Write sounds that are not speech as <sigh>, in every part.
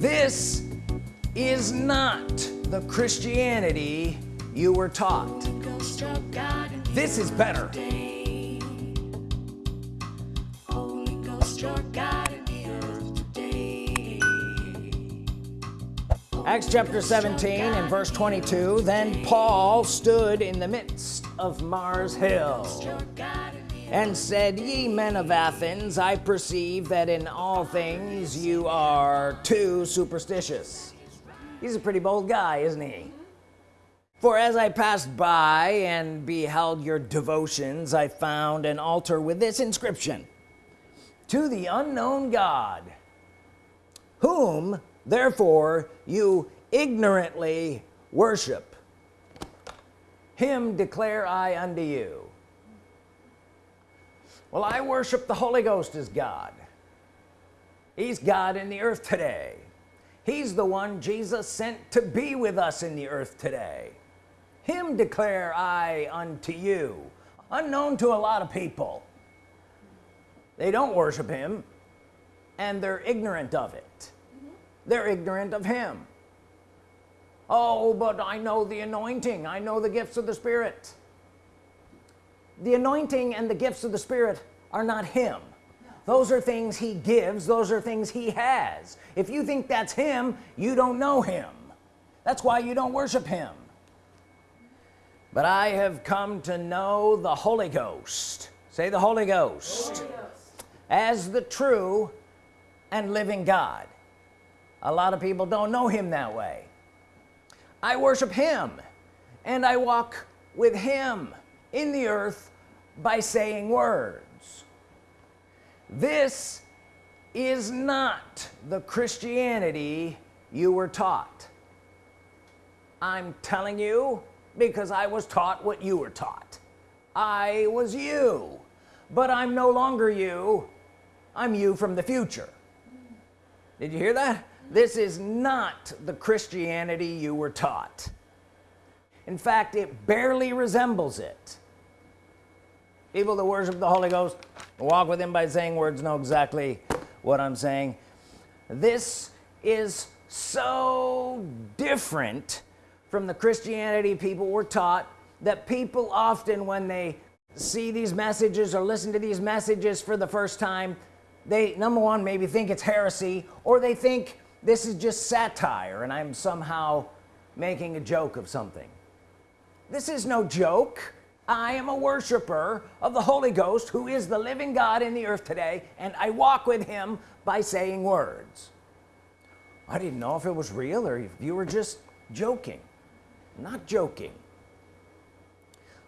this is not the Christianity you were taught. This is better. Acts chapter 17 and verse 22 then Paul stood in the midst of Mars Hill and said ye men of Athens I perceive that in all things you are too superstitious. He's a pretty bold guy isn't he? For as I passed by and beheld your devotions I found an altar with this inscription to the unknown God whom therefore you ignorantly worship. Him declare I unto you well I worship the Holy Ghost as God. He's God in the earth today. He's the one Jesus sent to be with us in the earth today. Him declare I unto you unknown to a lot of people. They don't worship him and they're ignorant of it. Mm -hmm. they're ignorant of him. Oh but I know the anointing. I know the gifts of the Spirit the anointing and the gifts of the Spirit are not him. Those are things he gives those are things he has. If you think that's him you don't know him. That's why you don't worship him. But I have come to know the Holy Ghost. Say the Holy Ghost, Holy Ghost. as the true and living God. A lot of people don't know him that way. I worship him and I walk with him in the earth by saying words. This is not the Christianity you were taught. I'm telling you because I was taught what you were taught. I was you but I'm no longer you. I'm you from the future. Did you hear that? This is not the Christianity you were taught. In fact it barely resembles it people that worship the Holy Ghost walk with him by saying words know exactly what I'm saying. This is so different from the Christianity people were taught that people often when they see these messages or listen to these messages for the first time they number one maybe think it's heresy or they think this is just satire and I'm somehow making a joke of something. This is no joke I am a worshiper of the Holy Ghost who is the living God in the earth today and I walk with him by saying words. I didn't know if it was real or if you were just joking. Not joking.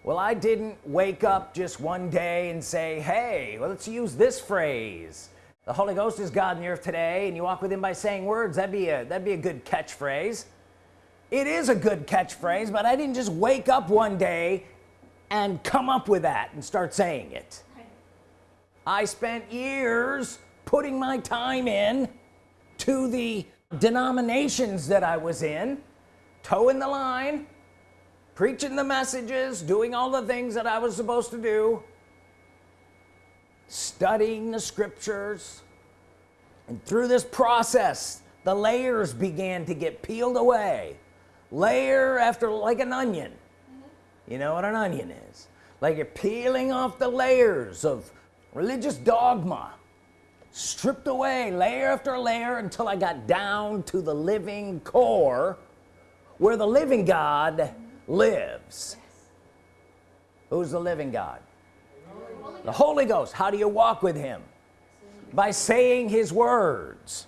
Well I didn't wake up just one day and say hey well, let's use this phrase. The Holy Ghost is God in the earth today and you walk with him by saying words. That'd be a that'd be a good catchphrase. It is a good catchphrase but I didn't just wake up one day and come up with that and start saying it. I spent years putting my time in to the denominations that I was in toeing the line preaching the messages doing all the things that I was supposed to do studying the scriptures. And through this process the layers began to get peeled away layer after like an onion. You know what an onion is? Like you're peeling off the layers of religious dogma stripped away layer after layer until I got down to the living core where the living God lives. Yes. who's the living God? The Holy Ghost. How do you walk with him? By saying his words.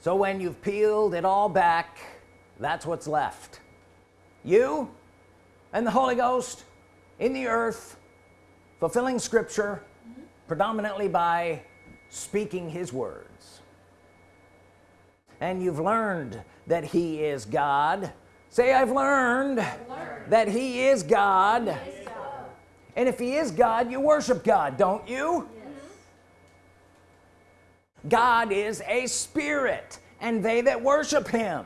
So when you've peeled it all back that's what's left. You and the Holy Ghost in the earth fulfilling scripture mm -hmm. predominantly by speaking his words and you've learned that he is God say I've learned, learned. that he is God. He is God and if he is God you worship God don't you God is a spirit and they that worship him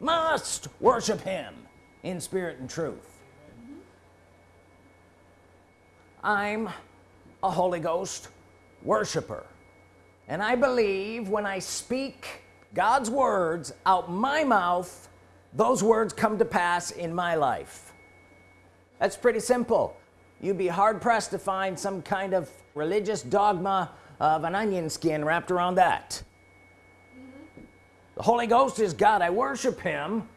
must worship him in spirit and truth I'm a Holy Ghost worshiper. And I believe when I speak God's words out my mouth those words come to pass in my life. That's pretty simple. You'd be hard-pressed to find some kind of religious dogma of an onion skin wrapped around that. Mm -hmm. the Holy Ghost is God. I worship him.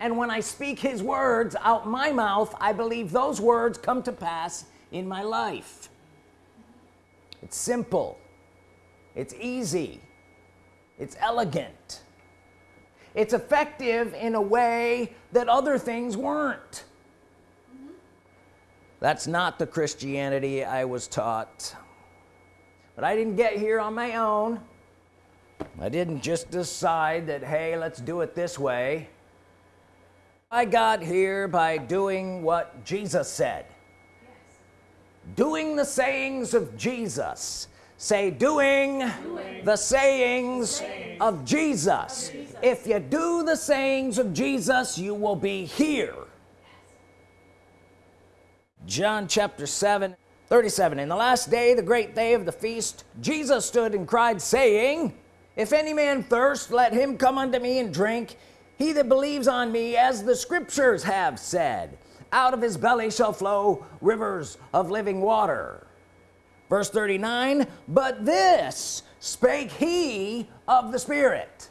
And when I speak his words out my mouth I believe those words come to pass in my life. It's simple. It's easy. It's elegant. It's effective in a way that other things weren't. Mm -hmm. that's not the Christianity I was taught. But I didn't get here on my own. I didn't just decide that hey let's do it this way. I got here by doing what Jesus said. Doing the sayings of Jesus say doing, doing. the sayings, sayings. Of, Jesus. of Jesus if you do the sayings of Jesus you will be here John chapter 7 37 in the last day the great day of the feast Jesus stood and cried saying if any man thirst let him come unto me and drink he that believes on me as the scriptures have said out of his belly shall flow rivers of living water. Verse 39 but this spake he of the Spirit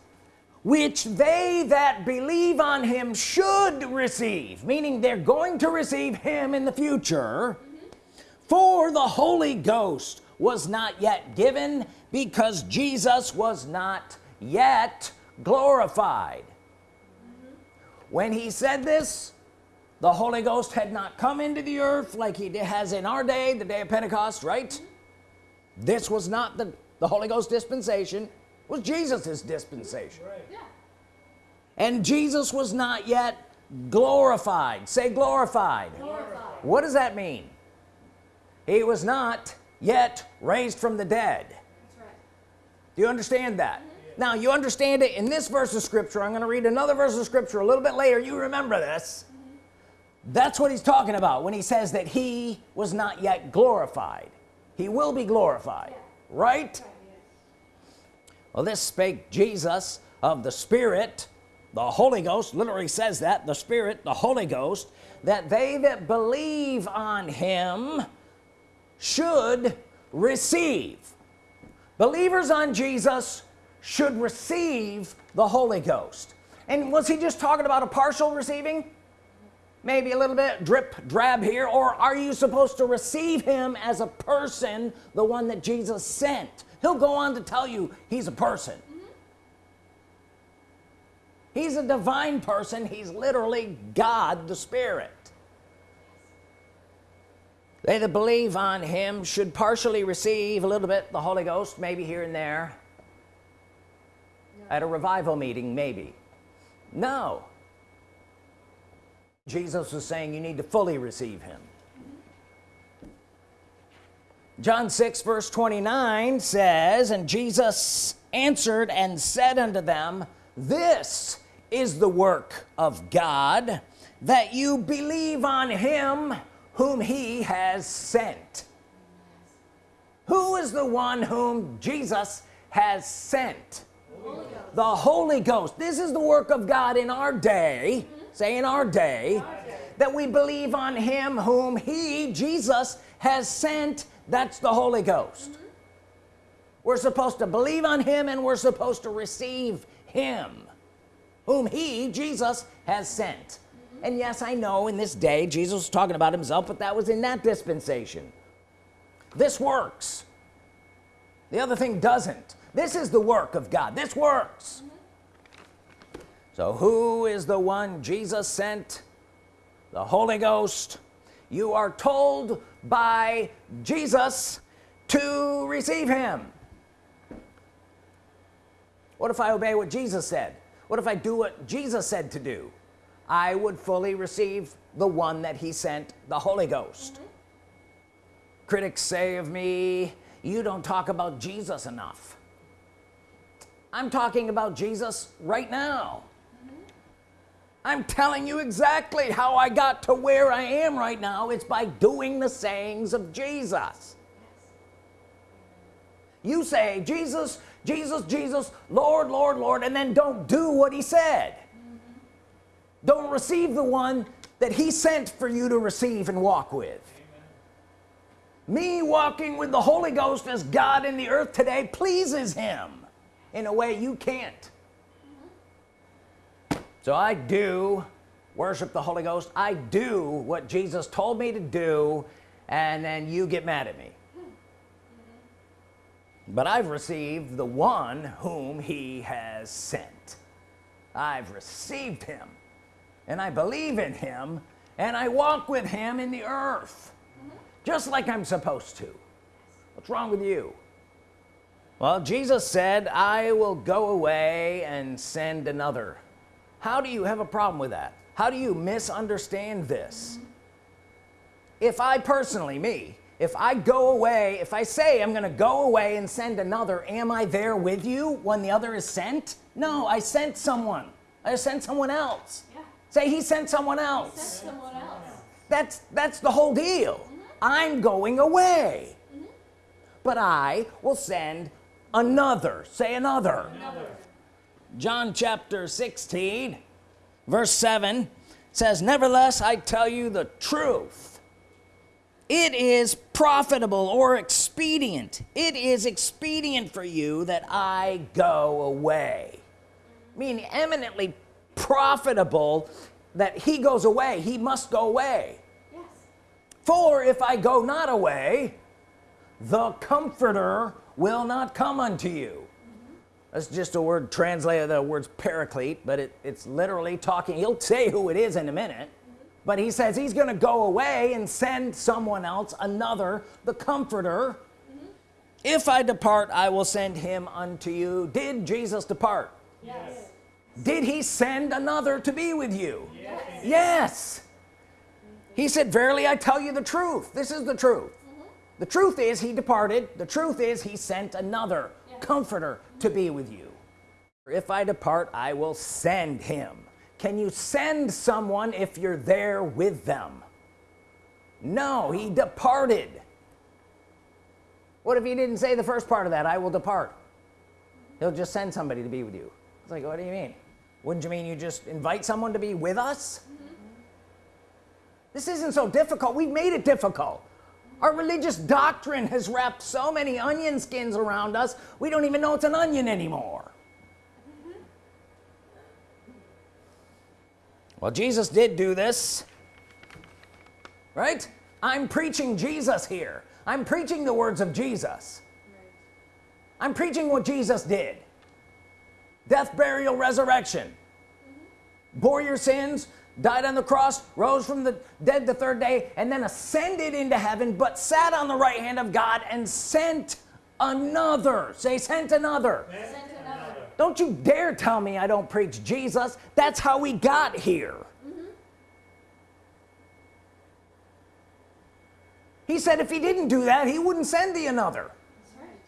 which they that believe on him should receive meaning they're going to receive him in the future. For the Holy Ghost was not yet given because Jesus was not yet glorified. When he said this the Holy Ghost had not come into the earth like he has in our day the day of Pentecost right mm -hmm this was not the the Holy Ghost dispensation was Jesus's dispensation right. yeah. and Jesus was not yet glorified say glorified. glorified what does that mean he was not yet raised from the dead right. do you understand that mm -hmm. now you understand it in this verse of scripture I'm gonna read another verse of scripture a little bit later you remember this. That's what he's talking about when he says that he was not yet glorified. He will be glorified right? Well this spake Jesus of the Spirit the Holy Ghost literally says that the Spirit the Holy Ghost that they that believe on him should receive. Believers on Jesus should receive the Holy Ghost. And was he just talking about a partial receiving maybe a little bit drip drab here or are you supposed to receive him as a person the one that Jesus sent? He'll go on to tell you he's a person. He's a divine person. He's literally God the Spirit. They that believe on him should partially receive a little bit the Holy Ghost maybe here and there. At a revival meeting maybe. No Jesus was saying you need to fully receive him. John 6 verse 29 says and Jesus answered and said unto them this is the work of God that you believe on him whom he has sent. Who is the one whom Jesus has sent? Holy the Holy Ghost. This is the work of God in our day say in our day that we believe on him whom he Jesus has sent. That's the Holy Ghost. Mm -hmm. we're supposed to believe on him and we're supposed to receive him whom he Jesus has sent. Mm -hmm. and yes I know in this day Jesus was talking about himself but that was in that dispensation. This works. The other thing doesn't. This is the work of God. This works so who is the one Jesus sent? The Holy Ghost. You are told by Jesus to receive him. What if I obey what Jesus said? What if I do what Jesus said to do? I would fully receive the one that he sent the Holy Ghost. Mm -hmm. critics say of me you don't talk about Jesus enough. I'm talking about Jesus right now I'm telling you exactly how I got to where I am right now. It's by doing the sayings of Jesus. You say Jesus Jesus Jesus Lord Lord Lord and then don't do what he said. Don't receive the one that he sent for you to receive and walk with. Me walking with the Holy Ghost as God in the earth today pleases him in a way you can't. So I do worship the Holy Ghost. I do what Jesus told me to do and then you get mad at me. But I've received the one whom he has sent. I've received him and I believe in him and I walk with him in the earth just like I'm supposed to. What's wrong with you? Well Jesus said I will go away and send another how do you have a problem with that how do you misunderstand this if I personally me if I go away if I say I'm gonna go away and send another am I there with you when the other is sent no I sent someone I sent someone else yeah. say he sent someone else. Sent someone else that's that's the whole deal mm -hmm. I'm going away mm -hmm. but I will send another say another. another John chapter 16 verse 7 says nevertheless I tell you the truth. It is profitable or expedient. It is expedient for you that I go away. Meaning eminently profitable that he goes away. He must go away. Yes. for if I go not away the comforter will not come unto you. That's just a word translated the words paraclete but it, it's literally talking he'll say who it is in a minute. But he says he's gonna go away and send someone else another the comforter. Mm -hmm. if I depart I will send him unto you. Did Jesus depart? Yes. Did he send another to be with you? Yes, yes. he said verily I tell you the truth. This is the truth. Mm -hmm. the truth is he departed. The truth is he sent another. yes. Comforter to be with you. If I depart I will send him. Can you send someone if you're there with them? No he departed. What if he didn't say the first part of that I will depart he'll just send somebody to be with you. It's like what do you mean? Wouldn't you mean you just invite someone to be with us? Mm -hmm. this isn't so difficult. We've made it difficult our religious doctrine has wrapped so many onion skins around us we don't even know it's an onion anymore well Jesus did do this right I'm preaching Jesus here I'm preaching the words of Jesus. I'm preaching what Jesus did death burial resurrection mm -hmm. bore your sins died on the cross rose from the dead the third day and then ascended into heaven but sat on the right hand of God and sent another say sent another, sent don't you dare tell me I don't preach Jesus that's how we got here mm -hmm. he said if he didn't do that he wouldn't send the another right.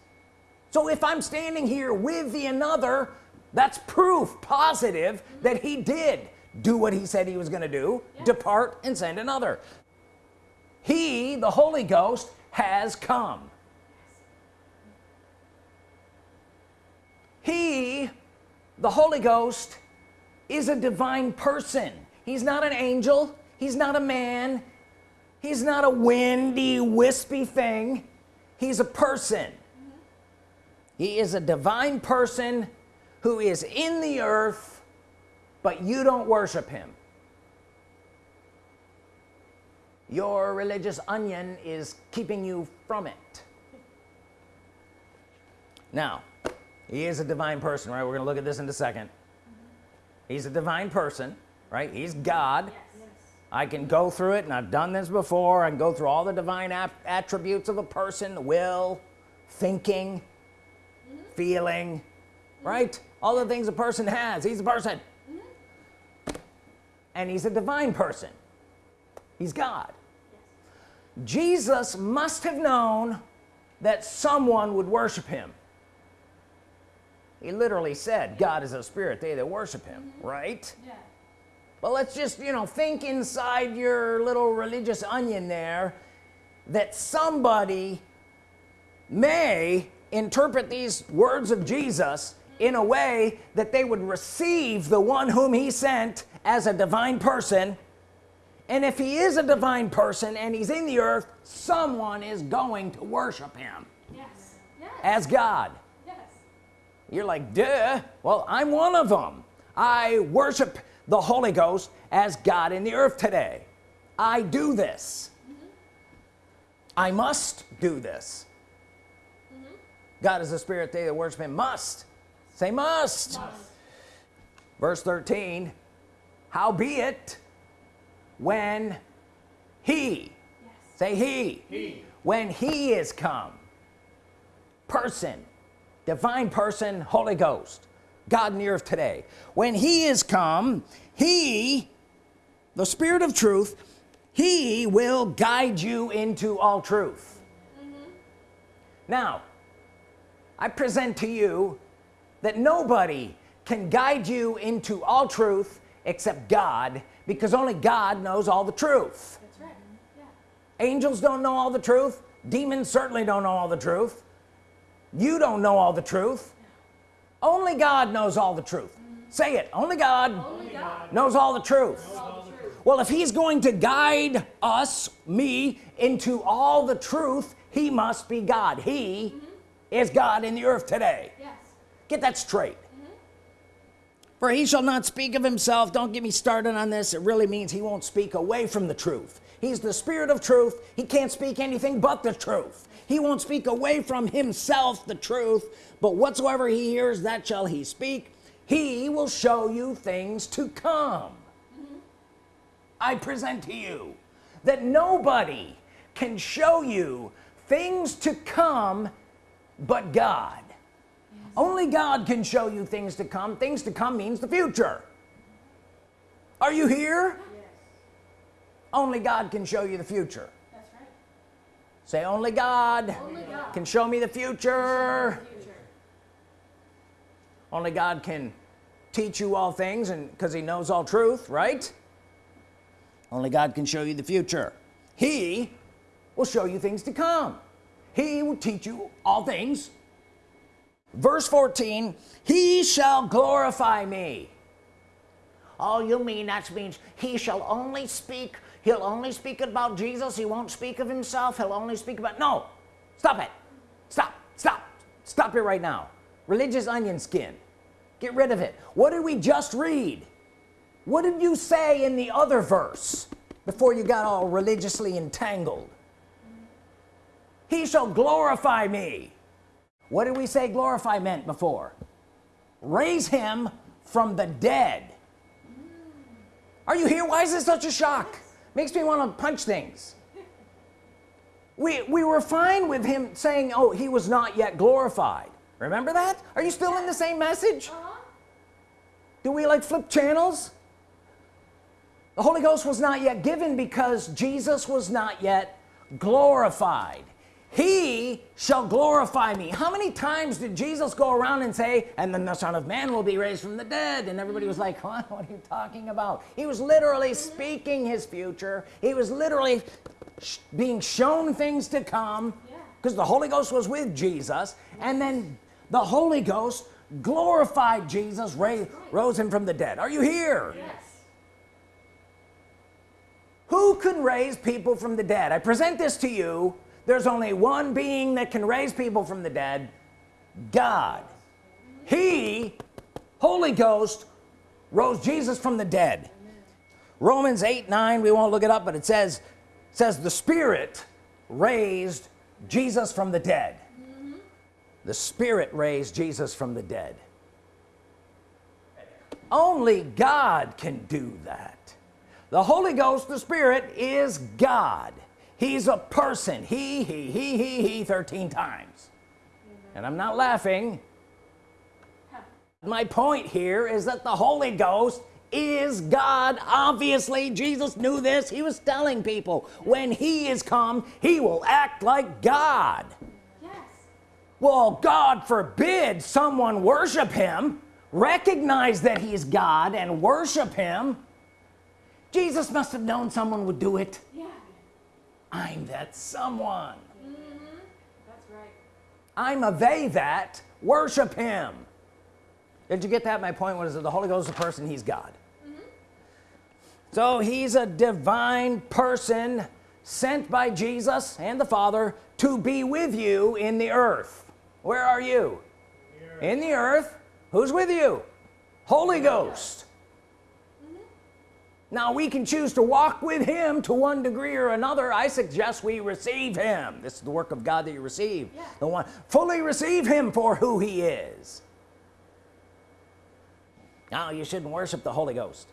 so if I'm standing here with the another that's proof positive mm -hmm. that he did do what he said he was gonna do yeah. depart and send another. He the Holy Ghost has come. He the Holy Ghost is a divine person. He's not an angel. He's not a man. He's not a windy wispy thing. He's a person. Mm-hmm. He is a divine person who is in the earth but you don't worship him your religious onion is keeping you from it now he is a divine person right we're gonna look at this in a 2nd -hmm. he's a divine person right he's God yes. I can go through it and I've done this before I can go through all the divine attributes of a person will thinking mm -hmm. feeling mm -hmm. right all the things a person has he's a person. And he's a divine person he's God yes. Jesus must have known that someone would worship him he literally said God is a spirit they that worship him mm -hmm. right yeah. but let's just you know think inside your little religious onion there that somebody may interpret these words of Jesus in a way that they would receive the one whom he sent as a divine person. And if he is a divine person and he's in the earth someone is going to worship him. Yes. Yes. as God. Yes. you're like duh. Well I'm one of them I worship the Holy Ghost as God in the earth today. I do this. Mm-hmm. I must do this. Mm-hmm. God is a spirit they that worship him must. Say must, verse 13 howbeit when he Yes. say he. when he is come person divine person Holy Ghost God in the earth today when he is come he the spirit of truth he will guide you into all truth mm-hmm. now I present to you that nobody can guide you into all truth except God because only God knows all the truth. That's right. Yeah. angels don't know all the truth. Demons certainly don't know all the truth. You don't know all the truth. Only God knows all the truth. Mm-hmm. Say it. Only God Only God. knows all the truth. All the truth. well if he's going to guide us me into all the truth he must be God. He mm-hmm. is God in the earth today. Yes. get that straight for he shall not speak of himself. Don't get me started on this. It really means he won't speak away from the truth. He's the spirit of truth. He can't speak anything but the truth. He won't speak away from himself the truth. But whatsoever he hears that shall he speak. He will show you things to come. I present to you that nobody can show you things to come but God only God can show you things to come things to come means the future are you here Yes. only God can show you the future That's right. say only God Only God. can show me the future Future. only God can teach you all things and because he knows all truth right only God can show you the future he will show you things to come he will teach you all things verse 14 he shall glorify me. Oh you mean that means he shall only speak he'll only speak about Jesus he won't speak of himself he'll only speak about no stop it stop stop stop it right now. Religious onion skin get rid of it. What did we just read? What did you say in the other verse before you got all religiously entangled? He shall glorify me what did we say glorify meant before? Raise him from the dead. Are you here? Why is this such a shock? Makes me want to punch things. We we were fine with him saying oh he was not yet glorified. Remember that? Are you still in the same message? Uh-huh. do we like flip channels? The Holy Ghost was not yet given because Jesus was not yet glorified he shall glorify me. How many times did Jesus go around and say and then the Son of Man will be raised from the dead? And everybody was like <laughs> what, what are you talking about? He was literally speaking his future. He was literally sh being shown things to come Yeah. because the Holy Ghost was with Jesus. And then the Holy Ghost glorified Jesus ra rose him from the dead. Are you here? Yes. who can raise people from the dead? I present this to you there's only one being that can raise people from the dead God. He Holy Ghost rose Jesus from the dead. Romans 8 9 we won't look it up but it says says the Spirit raised Jesus from the dead. Mm-hmm. The Spirit raised Jesus from the dead. Only God can do that. The Holy Ghost the Spirit is God he's a person. He he he he he 13 times. And I'm not laughing. My point here is that the Holy Ghost is God. Obviously Jesus knew this. He was telling people when he is come he will act like God. Yes. well God forbid someone worship him recognize that he's God and worship him. Jesus must have known someone would do it. I'm that someone. Mm-hmm. That's right. I'm a they that worship him. Did you get that? My point was that the Holy Ghost is a person he's God. Mm-hmm. So he's a divine person sent by Jesus and the Father to be with you in the earth. Where are you? In the earth. who's with you? Holy Ghost now we can choose to walk with him to one degree or another. I suggest we receive him. This is the work of God that you receive. Yeah. the one fully receive him for who he is. Now you shouldn't worship the Holy Ghost.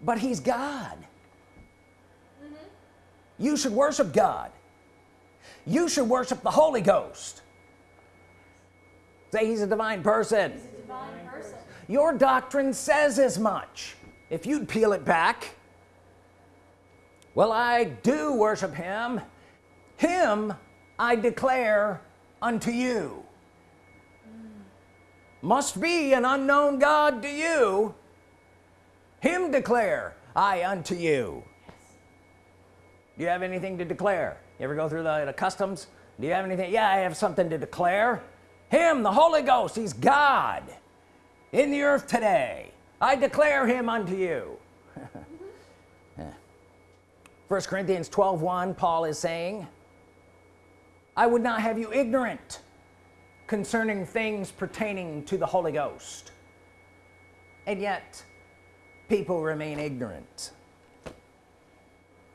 But he's God. Mm-hmm. You should worship God. You should worship the Holy Ghost. Say he's a divine person. He's a divine person. your doctrine says as much if you'd peel it back well I do worship him. Him I declare unto you. Must be an unknown God to you. Him declare I unto you. Do you have anything to declare? You ever go through the, the customs? Do you have anything? Yeah I have something to declare. Him the Holy Ghost he's God in the earth today I declare him unto you. <laughs> 1 Corinthians 12 1 Paul is saying I would not have you ignorant concerning things pertaining to the Holy Ghost and yet people remain ignorant.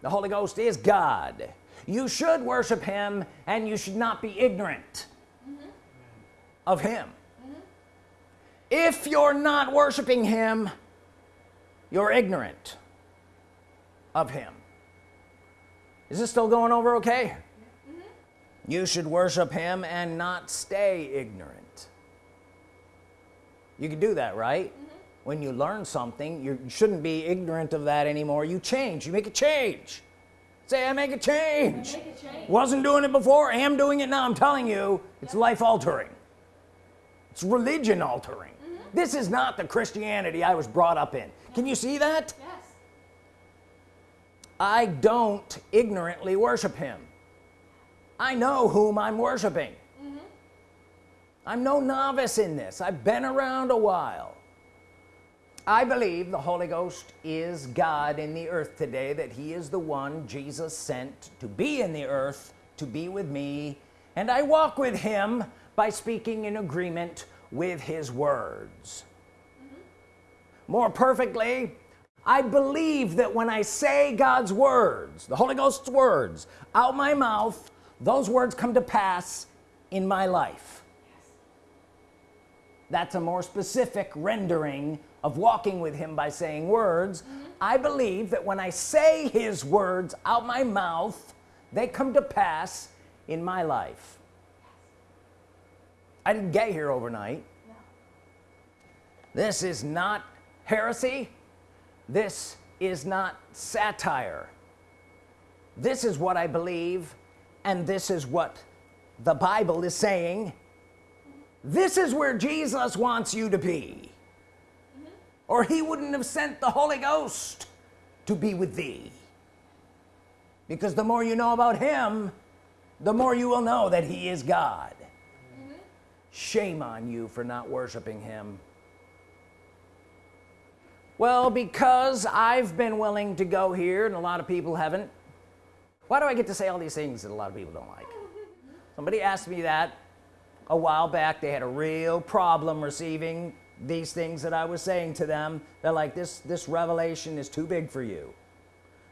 The Holy Ghost is God. You should worship him and you should not be ignorant mm-hmm. of him if you're not worshiping him you're ignorant of him. Is this still going over okay? Mm-hmm. You should worship him and not stay ignorant. You can do that right? Mm-hmm. When you learn something you shouldn't be ignorant of that anymore. You change. You make a change. Say I make a change. Make a change. wasn't doing it before. I am doing it now. I'm telling you it's life altering. It's religion altering this is not the Christianity I was brought up in. Can you see that? Yes. I don't ignorantly worship him. I know whom I'm worshiping. Mm-hmm. I'm no novice in this. I've been around a while. I believe the Holy Ghost is God in the earth today that he is the one Jesus sent to be in the earth to be with me. And I walk with him by speaking in agreement with his words. More perfectly I believe that when I say God's words the Holy Ghost's words out my mouth those words come to pass in my life. That's a more specific rendering of walking with him by saying words. Mm-hmm. I believe that when I say his words out my mouth they come to pass in my life I didn't get here overnight. No. this is not heresy. This is not satire. This is what I believe and this is what the Bible is saying. This is where Jesus wants you to be. Or he wouldn't have sent the Holy Ghost to be with thee. Because the more you know about him the more you will know that he is God shame on you for not worshiping him. Well because I've been willing to go here and a lot of people haven't why do I get to say all these things that a lot of people don't like? Somebody asked me that a while back. They had a real problem receiving these things that I was saying to them. They're like this this revelation is too big for you.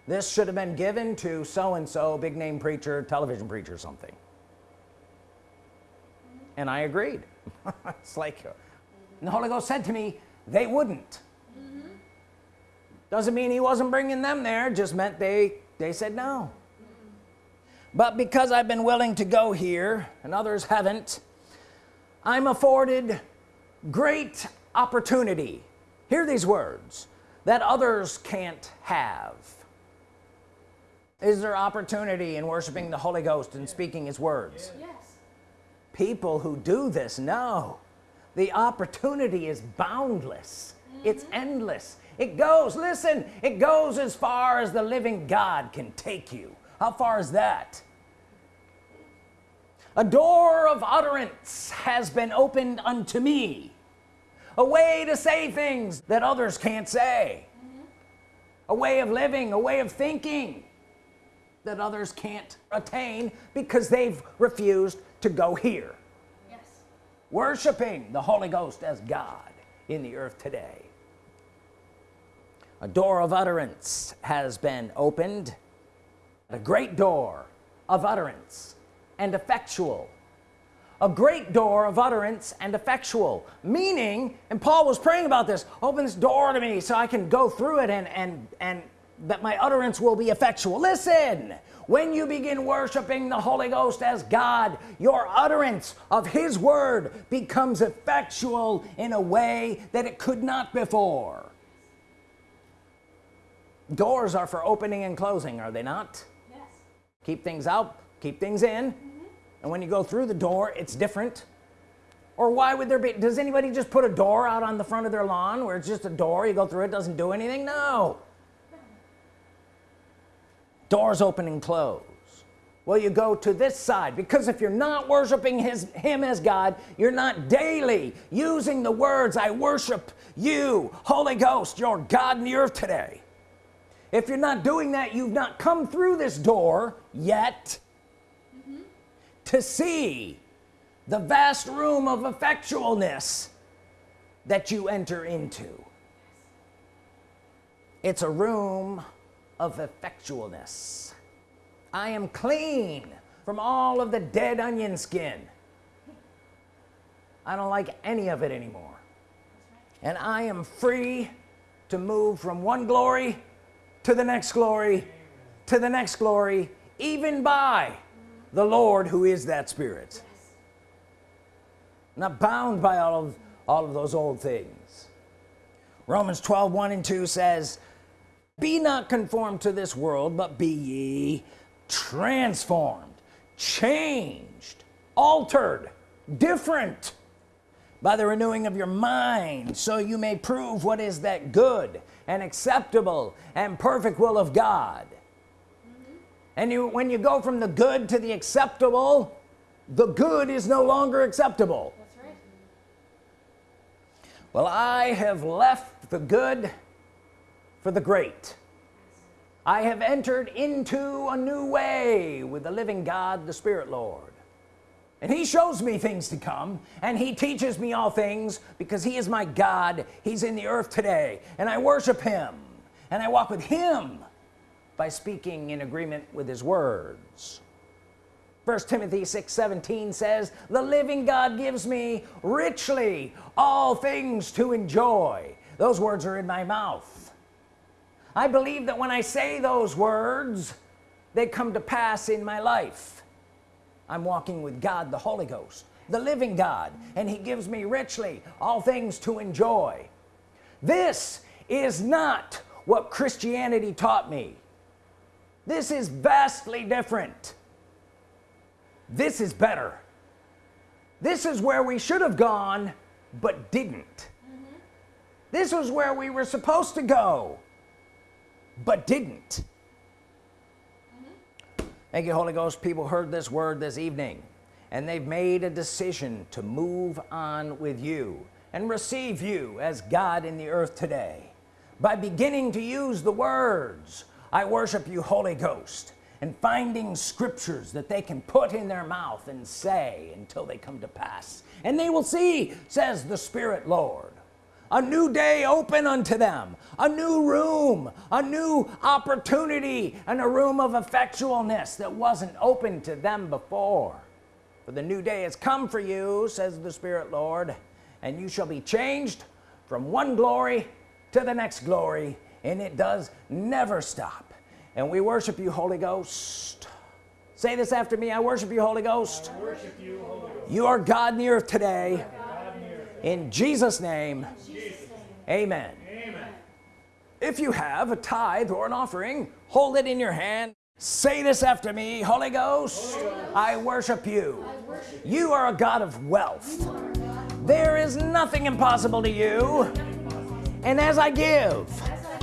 This should have been given to so-and-so big name preacher television preacher something and I agreed. <laughs> It's like the Holy Ghost said to me they wouldn't. Doesn't mean he wasn't bringing them there just meant they they said no. But because I've been willing to go here and others haven't I'm afforded great opportunity. Hear these words that others can't have. Is there opportunity in worshiping the Holy Ghost and speaking his words? Yes. People who do this know. The opportunity is boundless. It's mm-hmm. endless. It goes listen it goes as far as the living God can take you. How far is that? A door of utterance has been opened unto me. A way to say things that others can't say. Mm-hmm. A way of living a way of thinking that others can't attain because they've refused to go here. Yes. worshiping the Holy Ghost as God in the earth today. A door of utterance has been opened. A great door of utterance and effectual. A great door of utterance and effectual. Meaning and Paul was praying about this open this door to me so I can go through it and and and that my utterance will be effectual. Listen when you begin worshiping the Holy Ghost as God your utterance of his word becomes effectual in a way that it could not before. Doors are for opening and closing are they not? Yes. keep things out keep things in. Mm-hmm. And when you go through the door it's different. Or why would there be does anybody just put a door out on the front of their lawn where it's just a door you go through it doesn't do anything? No doors open and close. Well you go to this side because if you're not worshiping his him as God you're not daily using the words I worship you Holy Ghost your God in the earth today. If you're not doing that you've not come through this door yet to see the vast room of effectualness that you enter into. It's a room of effectualness. I am clean from all of the dead onion skin. I don't like any of it anymore. And I am free to move from one glory to the next glory to the next glory even by the Lord who is that spirit. Not bound by all of all of those old things. Romans 12 1 and 2 says be not conformed to this world but be ye transformed changed altered different by the renewing of your mind so you may prove what is that good and acceptable and perfect will of God and you when you go from the good to the acceptable the good is no longer acceptable That's right. well I have left the good for the great. I have entered into a new way with the living God the Spirit Lord. And he shows me things to come and he teaches me all things because he is my God. He's in the earth today and I worship him and I walk with him by speaking in agreement with his words. First Timothy 6 17 says the living God gives me richly all things to enjoy. Those words are in my mouth I believe that when I say those words they come to pass in my life. I'm walking with God the Holy Ghost the living God and he gives me richly all things to enjoy. This is not what Christianity taught me. This is vastly different. This is better. This is where we should have gone but didn't. Mm-hmm. This was where we were supposed to go but didn't. Mm-hmm. Thank you Holy Ghost. People heard this word this evening and they've made a decision to move on with you and receive you as God in the earth today. By beginning to use the words I worship you Holy Ghost and finding scriptures that they can put in their mouth and say until they come to pass. And they will see says the Spirit Lord a new day open unto them. A new room. A new opportunity and a room of effectualness that wasn't open to them before. For the new day has come for you says the Spirit Lord and you shall be changed from one glory to the next glory and it does never stop. And we worship you Holy Ghost. Say this after me I worship you Holy Ghost. Worship you, Holy Ghost. you are God in the earth today in the earth. in Jesus name. Jesus' amen. Amen. if you have a tithe or an offering hold it in your hand. Say this after me Holy Ghost, I worship you. You are a God of wealth. There is nothing impossible to you. And as I give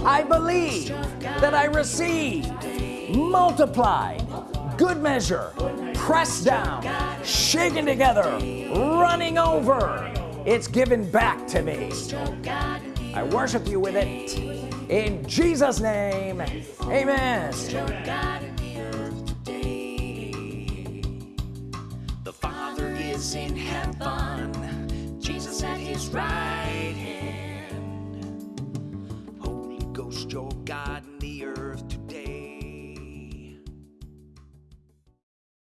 I believe that I receive multiplied good measure pressed down shaking together running over it's given back to me. I worship you with it. In Jesus name. Amen. The Father is in heaven, Jesus at his right hand. Holy Ghost, your God